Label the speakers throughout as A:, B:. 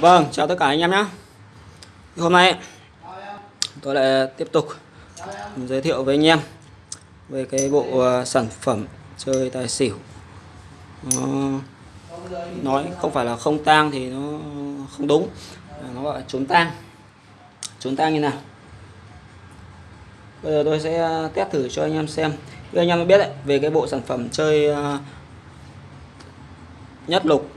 A: Vâng, chào tất cả anh em nhé. Hôm nay tôi lại tiếp tục giới thiệu với anh em về cái bộ ờ, sản phẩm chơi tài xỉu. Nó nói không phải là không tang thì nó không đúng. Nó gọi là trốn tang. Trốn tang như nào? Bây giờ tôi sẽ test thử cho anh em xem. Như anh em biết đấy về cái bộ sản phẩm chơi ờ, nhất lục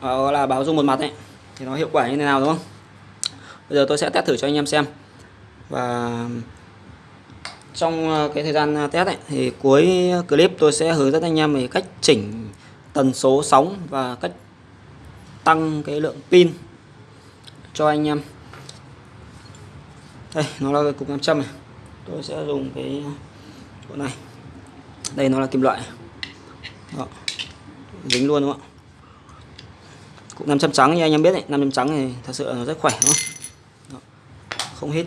A: Ờ, là báo dung một mặt ấy. Thì nó hiệu quả như thế nào đúng không? Bây giờ tôi sẽ test thử cho anh em xem. Và trong ờ, cái thời gian ờ, test ấy, thì cuối clip tôi sẽ hướng dẫn anh em về cách chỉnh tần số sóng và cách tăng cái lượng pin cho anh em. Đây nó là cái cục nam châm này. Tôi sẽ dùng cái bộ này. Đây nó là kim loại. Đó. dính luôn đúng không ạ? Cục nam châm trắng như anh em biết đấy nam châm trắng thì thật sự nó rất khỏe đúng không? Đó. không hít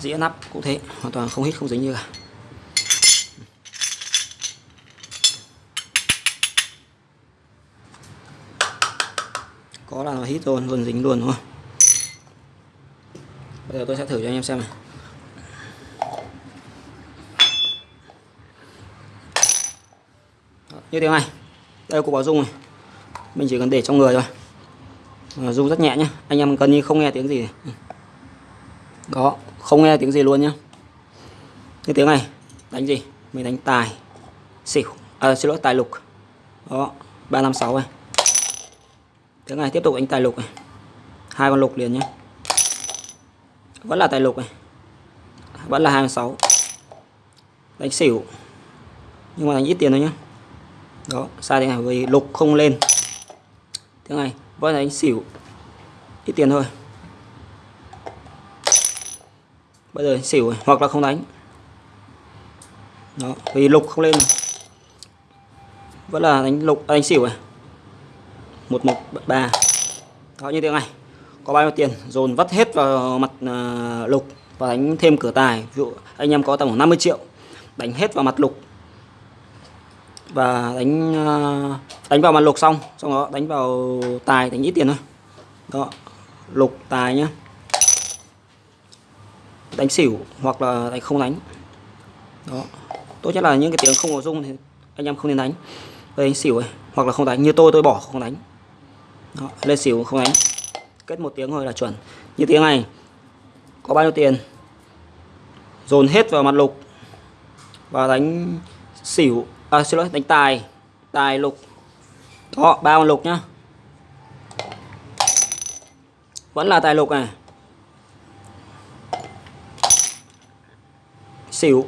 A: dĩa nắp cũng thế hoàn toàn không hít không dính như cả. Có là nó hít luôn luôn dính luôn đúng không? Bây giờ tôi sẽ thử cho anh em xem này. Đó, như thế này. Đây là cục bảo dung này. Mình chỉ cần để trong người thôi. Ờ, rung dung rất nhẹ nhé anh em cần như không nghe tiếng gì. Này. đó không nghe tiếng gì luôn nhá. Như tiếng này đánh gì? Mình đánh tài xỉu. À, xin lỗi tài lục. Đó ba năm sáu này. Tiếng này tiếp tục đánh tài lục này. Hai con lục liền nhé vẫn là tài lục này. Vẫn là 26 đánh xỉu. Nhưng mà đánh ít tiền thôi nhá. Đó sai thế này vì lục không lên. Tiếng này Vâng, vẫn là đánh xỉu. Ít tiền thôi. Bây giờ xỉu hoặc là không đánh. Đó vì lục không lên. Vẫn là đánh lục à, đánh xỉu này một một ba. Đó như thế này. Có bao nhiêu tiền? Dồn vắt hết vào mặt uh, lục và đánh thêm cửa tài. Ví dụ anh em có tầm khoảng 50 triệu. Đánh hết vào mặt lục. Và đánh uh, đánh vào mặt lục xong xong đó đánh vào tài đánh ít tiền thôi. Đó lục tài nhá. Đánh xỉu hoặc là đánh không đánh. Đó tốt nhất là những cái tiếng không có dung thì anh em không nên đánh. Đây đánh xỉu ấy hoặc là không đánh. Như tôi tôi bỏ không đánh. Đó, lên xỉu không đánh. Kết một tiếng thôi là chuẩn. Như tiếng này có bao nhiêu tiền? Dồn hết vào mặt lục. Và đánh xỉu à, xin lỗi đánh tài. Tài lục đó ba con lục nhá. Vẫn là tài lục này. Xỉu.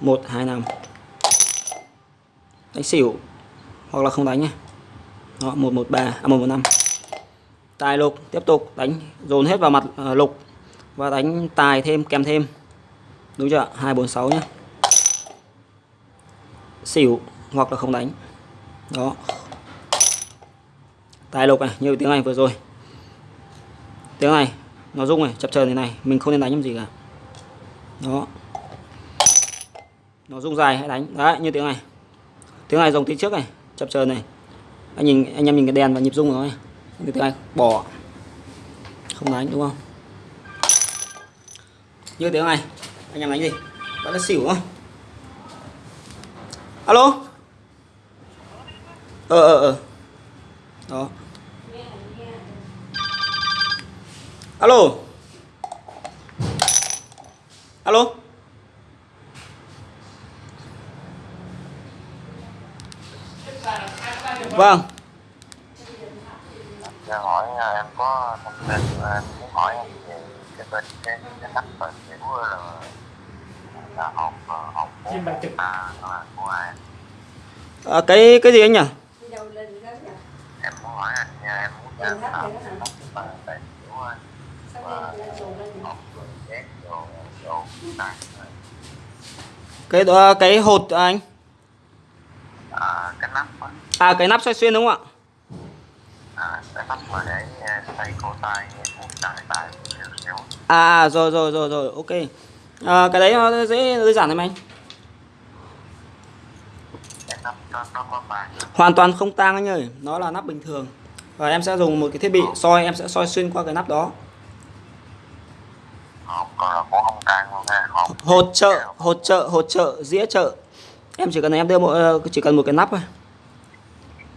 A: Một hai năm. Đánh xỉu. Hoặc là không đánh nhé đó một một ba à một một năm. Tài lục tiếp tục đánh dồn hết vào mặt uh, lục. Và đánh tài thêm kèm thêm. Đúng chưa hai bốn sáu nhé xỉu hoặc là không đánh đó. Tài lục này, như tiếng này vừa rồi. Tiếng này nó rung này, chập chờn thế này, mình không nên đánh làm gì cả. Đó. Nó rung dài, hãy đánh. Đấy, như tiếng này tiếng này dòng tí trước này, chập chờn này. Anh nhìn, anh em nhìn cái đèn và nhịp rung của nó này. Như tiếng này bỏ. Không đánh, đúng không? Như tiếng này anh em đánh gì? Bạn là xỉu không? Alo? Ờ ờ ờ. Đó. Alo. Alo. Vâng.
B: Dạ hỏi à, em có thông tin à, em muốn hỏi em về cái bên cái cái cách mà kiểu là là học à, học
C: trực.
B: à của ai
A: à, cái cái gì anh nhỉ
B: em muốn hỏi anh muốn làm sao mà tại kiểu à, mà học rồi xét rồi rồi này
A: cái đó cái hột à, anh?
B: À, cái nắp
A: à cái nắp xoay xuyên đúng không ạ?
B: À, cái nắp mà để à, tay cổ tay một tay tay xíu
A: à rồi rồi rồi rồi ok. À, cái đấy nó dễ đơn giản em anh. Hoàn toàn không tang anh ơi nó là nắp bình thường và em sẽ dùng một cái thiết bị soi em sẽ soi xuyên qua cái nắp đó.
B: Là
A: hỗ trợ hỗ trợ hỗ trợ dĩa trợ em chỉ cần em đưa một ờ, chỉ cần một cái nắp thôi.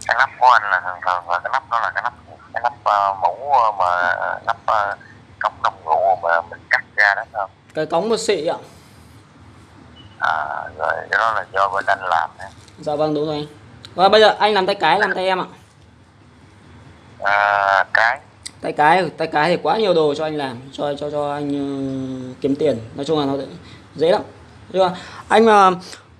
B: Cái nắp của anh là thường là cái nắp đó là cái nắp cái nắp uh, mũ ờ, mà nắp uh, cống đồng rượu mà mình cắt ra đó không?
A: Cái cống một xị ạ.
B: À, rồi cái đó là do bên anh làm nha
A: dạ vâng đúng rồi. Anh và bây giờ anh làm tay cái làm tay em ạ
B: à, cái?
A: Tay cái tay cái thì quá nhiều đồ cho anh làm cho cho cho anh ờ, kiếm tiền. Nói chung là nó dễ lắm. Nhưng mà anh mà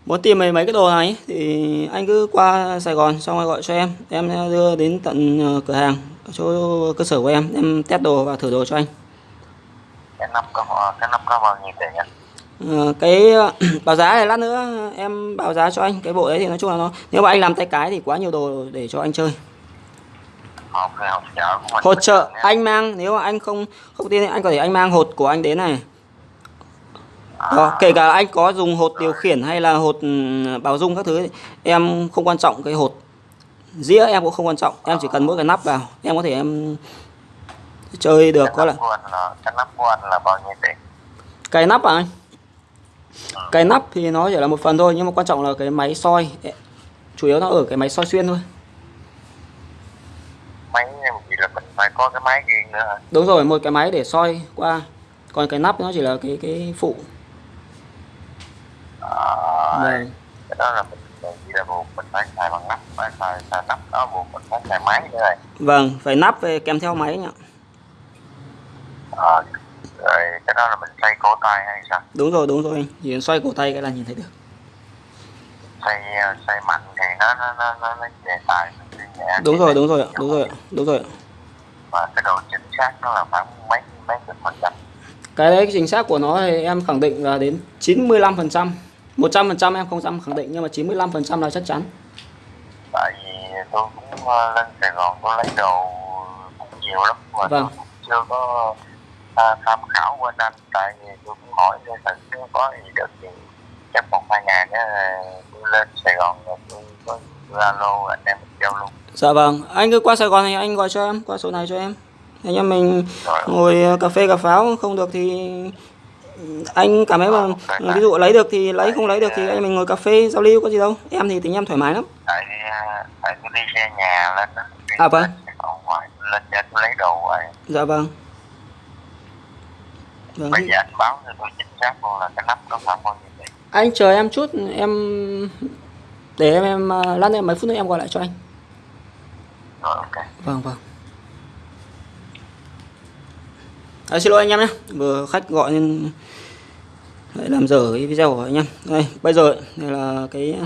A: muốn tìm mấy mấy cái đồ này thì anh cứ qua Sài Gòn xong rồi gọi cho em. Em đưa đến tận ờ, cửa hàng ở chỗ cơ sở của em. Em test đồ và thử đồ cho anh.
B: Cái nắp có cái nắp có bao nhiêu tiền nhỉ?
A: Ờ, cái báo giá này lát nữa em báo giá cho anh. Cái bộ đấy thì nói chung là nó nếu mà anh làm tay cái thì quá nhiều đồ để cho anh chơi
B: hỗ trợ
A: anh mang nếu mà anh không không tin thì anh có thể anh mang hột của anh đến này. Đó, kể cả anh có dùng hột điều khiển hay là hột ừm, báo dung các thứ em không quan trọng cái hột. Dĩa em cũng không quan trọng em chỉ cần mỗi cái nắp vào em có thể em chơi được có là
B: cái nắp của anh là bao nhiêu tiền?
A: Cái nắp à anh? Cái nắp thì nó chỉ là một phần thôi nhưng mà quan trọng là cái máy soi. Chủ yếu nó ở cái máy soi xuyên thôi
B: máy gì là mình phải có cái máy riêng nữa hả?
A: Đúng rồi một cái máy để soi qua. Còn cái nắp nó chỉ là cái cái phụ.
B: À,
A: vâng.
B: cái đó là mình mình chỉ là buộc mình phải xài bằng nắp phải xài, xài nắp đó buộc mình phải xài máy nữa rồi
A: vâng phải nắp về kèm theo máy nhỉ?
B: À, rồi cái đó là mình xoay cổ tay hay sao?
A: Đúng rồi đúng rồi. Anh chỉ cần xoay cổ tay cái là nhìn thấy được.
B: Xoay xoay mạnh thì nó nó nó nó, nó về tay đi nhẹ
A: đúng rồi đúng rồi đúng rồi đúng rồi.
B: Mà cái độ chính xác nó là khoảng mấy mấy chục phần trăm.
A: Cái đấy chính xác của nó thì em khẳng định là đến 95 phần trăm. 100 phần trăm em không dám khẳng định nhưng mà 95 phần trăm là chắc chắn.
B: Tại vì tôi cũng ờ, lên Sài Gòn tôi lấy đồ cũng nhiều lắm mà
A: Vâng.
B: tôi chưa có à, tham khảo bên anh tại vì tôi cũng hỏi cho thật có gì được thì chắc một hai ngày nữa tôi lên Sài Gòn rồi tôi có alo anh em mình giao luôn
A: dạ vâng anh cứ qua Sài Gòn thì anh gọi cho em qua số này cho em. Anh em mình
B: rồi
A: ngồi cà phê cà pháo không được thì anh cảm thấy mà ví dụ lấy được thì lấy không lấy được thì anh mình ngồi cà phê giao lưu có gì đâu. Em thì tính em thoải mái lắm.
B: tại à, tại tôi đi xe nhà lên đó
A: À, vâng.
B: ngoài lên tôi lấy đồ rồi
A: dạ vâng. Vâng
B: bây giờ anh báo cho tôi chính xác luôn là cái nắp nó khoảng bao nhiêu
A: anh chờ em chút em để em em à, lát nữa mấy phút nữa em gọi lại cho anh.
B: Rồi ok.
A: Vâng vâng. À, xin lỗi anh em nhé. Vừa khách gọi nên lại làm dở cái video của anh em. Đây bây giờ đây là cái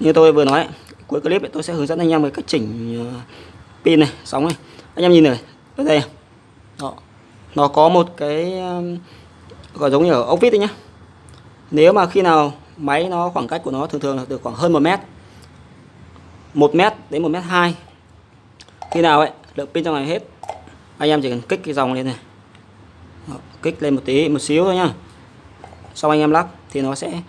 A: như tôi vừa nói cuối clip ấy, tôi sẽ hướng dẫn anh em về cách chỉnh ờ, pin này sóng này. Anh em nhìn này ở đây đó. nó có một cái gọi giống như ở ốc vít đấy nhá. Nếu mà khi nào máy nó khoảng cách của nó thường thường là được khoảng hơn 1 mét. 1 mét đến 1 mét 2 khi nào ấy lượng pin trong này hết. Anh em chỉ cần kích cái dòng lên này. Đó, kích lên một tí một xíu thôi nhá. Xong anh em lắc thì nó sẽ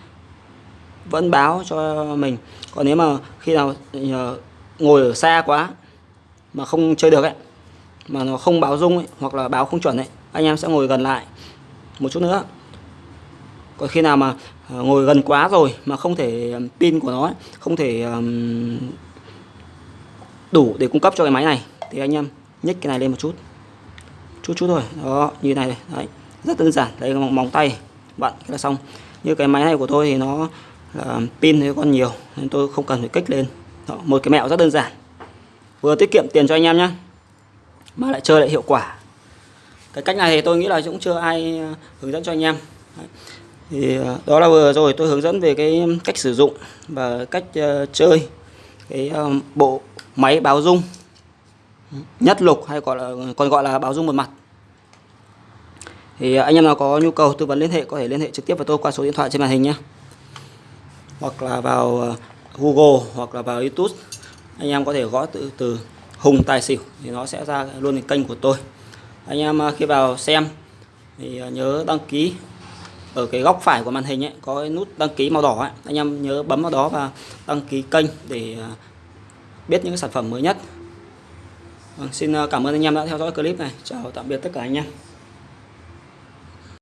A: vẫn báo cho mình. Còn nếu mà khi nào ờ, ngồi ở xa quá mà không chơi được ấy mà nó không báo rung ấy, hoặc là báo không chuẩn ấy anh em sẽ ngồi gần lại một chút nữa còn khi nào mà ờ, ngồi gần quá rồi mà không thể pin của nó không thể đủ để cung cấp cho cái máy này thì anh em nhích cái này lên một chút. Chút chút thôi. Đó như này đấy rất đơn giản. Đấy móng, móng tay. Bạn là xong. Như cái máy này của tôi thì nó là pin thì còn nhiều nên tôi không cần phải kích lên. Đó, một cái mẹo rất đơn giản. Vừa tiết kiệm tiền cho anh em nhé mà lại chơi lại hiệu quả. Cái cách này thì tôi nghĩ là cũng chưa ai ờ, hướng dẫn cho anh em. Đấy thì ờ, đó là vừa rồi tôi hướng dẫn về cái cách sử dụng và cách ờ, chơi cái ờ, bộ máy báo dung nhất lục hay gọi là, còn gọi là báo dung một mặt. Thì anh em nào có nhu cầu tư vấn liên hệ có thể liên hệ trực tiếp với tôi qua số điện thoại trên màn hình nhé. Hoặc là vào Google hoặc là vào YouTube, anh em có thể gõ từ từ Hùng Tài Xỉu thì nó sẽ ra luôn cái kênh của tôi. Anh em khi vào xem thì nhớ đăng ký ở cái góc phải của màn hình ấy có cái nút đăng ký màu đỏ ấy. anh em nhớ bấm vào đó và đăng ký kênh để à, biết những cái sản phẩm mới nhất. Vâng, xin à, cảm ơn anh em đã theo dõi clip này. Chào tạm biệt tất cả anh em.